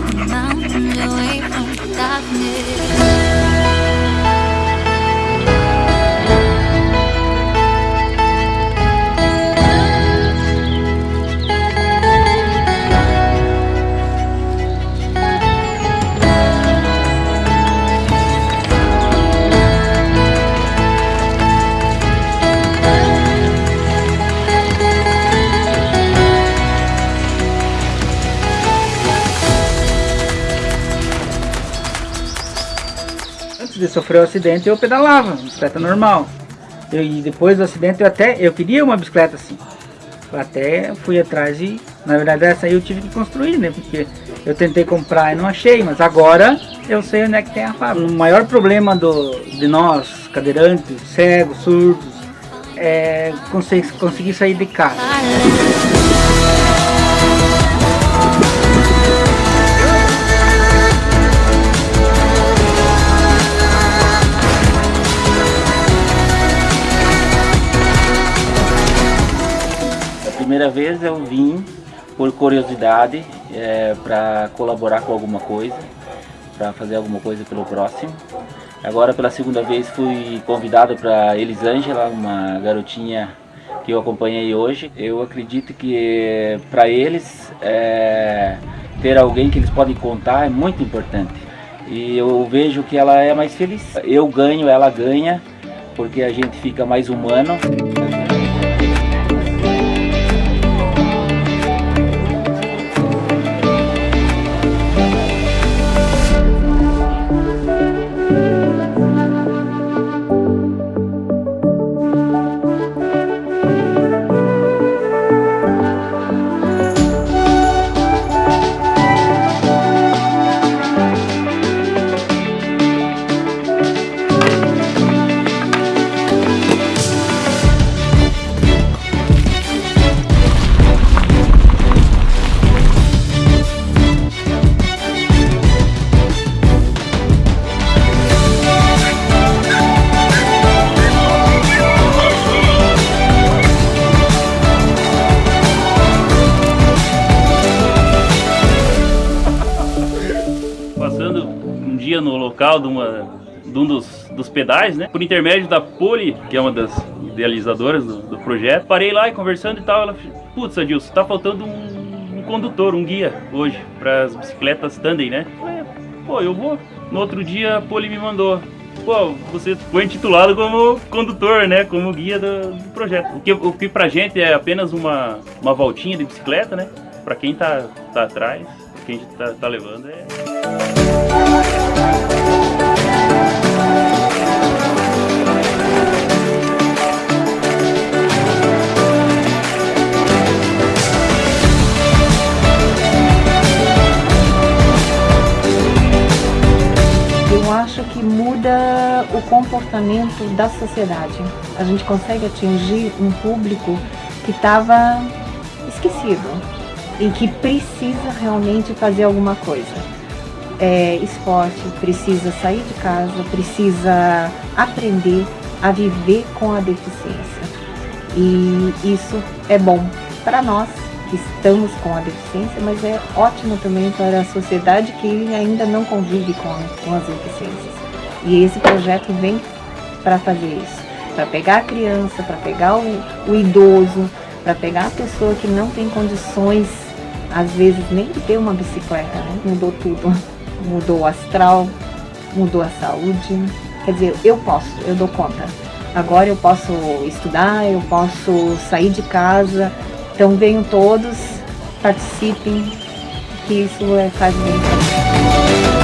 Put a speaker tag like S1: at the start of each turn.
S1: mountain, mountain away from darkness.
S2: De sofrer o acidente eu pedalava, bicicleta normal. Eu- e depois do acidente eu até eu queria uma bicicleta assim. Eu até fui atrás e na verdade essa aí eu tive que construir, né? Porque eu tentei comprar e não achei, mas agora eu sei onde é que tem a fábrica. O maior problema do, de nós, cadeirantes, cegos, surdos, é conseguir, conseguir sair de casa.
S3: Primeira vez eu vim por curiosidade para colaborar com alguma coisa, para fazer alguma coisa pelo próximo. Agora pela segunda vez fui convidado para Elisângela, uma garotinha que eu acompanhei hoje. Eu acredito que para eles é, ter alguém que eles podem contar é muito importante. E eu vejo que ela é mais feliz. Eu ganho, ela ganha, porque a gente fica mais humano.
S4: Dia no local de, uma, de um dos, dos pedais, né? Por intermédio da Poli, que é uma das idealizadoras do, do projeto. Parei lá e conversando e tal. Ela putz, Adilson, tá faltando um, um condutor, um guia hoje para as bicicletas tandem, né? Falei, Pô, eu vou. No outro dia a Poli me mandou. Pô, você foi intitulado como condutor, né? Como guia do, do projeto. O que, o que pra gente é apenas uma, uma voltinha de bicicleta, né? Pra quem tá, tá atrás, pra quem tá, tá levando, é.
S5: O comportamento da sociedade. A gente consegue atingir um público que estava esquecido e que precisa realmente fazer alguma coisa. É, esporte, precisa sair de casa, precisa aprender a viver com a deficiência. E isso é bom para nós que estamos com a deficiência, mas é ótimo também para a sociedade que ainda não convive com, com as deficiências. E esse projeto vem para fazer isso, para pegar a criança, para pegar o, o idoso, para pegar a pessoa que não tem condições, às vezes, nem de ter uma bicicleta, né? mudou tudo. Mudou o astral, mudou a saúde. Quer dizer, eu posso, eu dou conta. Agora eu posso estudar, eu posso sair de casa. Então venham todos, participem, que isso é, faz bem.